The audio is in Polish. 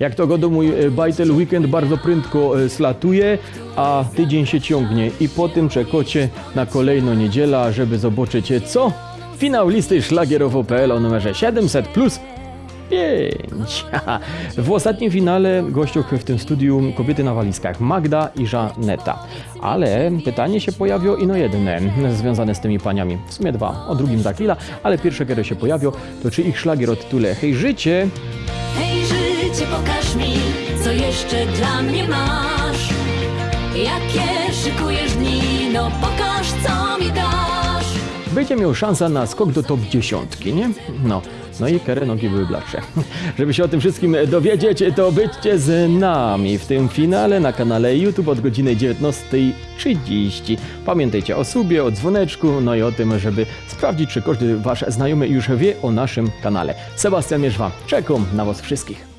Jak to godo mój e, bajtel, weekend bardzo prędko e, slatuje, a tydzień się ciągnie i po tym czekacie na kolejną niedzielę, żeby zobaczyć e, co? Finał listy szlagierowo.pl o numerze 700 plus 5. W ostatnim finale gościach w tym studiu kobiety na walizkach Magda i Żaneta. Ale pytanie się pojawiło ino jedne związane z tymi paniami. W sumie dwa. O drugim za chwilę, ale pierwsze, które się pojawiło, to czy ich szlagier o tytule Hej życie Hej życie, pokaż mi, co jeszcze dla mnie masz. Jakie szykujesz dni, no pokaż, co mi dasz. będzie miał szansę na skok do top 10, nie? No, no i kerę nogi były bladsze. Żeby się o tym wszystkim dowiedzieć, to byćcie z nami w tym finale na kanale YouTube od godziny 19.30. Pamiętajcie o subie, o dzwoneczku, no i o tym, żeby sprawdzić, czy każdy wasz znajomy już wie o naszym kanale. Sebastian Mierzwa, czekam na was wszystkich.